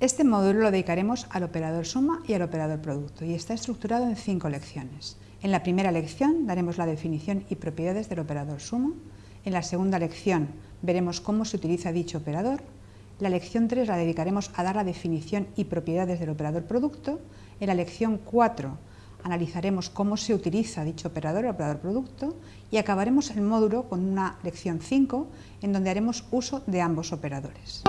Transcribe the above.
Este módulo lo dedicaremos al operador suma y al operador producto y está estructurado en cinco lecciones. En la primera lección daremos la definición y propiedades del operador suma. En la segunda lección veremos cómo se utiliza dicho operador. La lección 3 la dedicaremos a dar la definición y propiedades del operador producto. En la lección 4 analizaremos cómo se utiliza dicho operador, el operador producto, y acabaremos el módulo con una lección 5 en donde haremos uso de ambos operadores.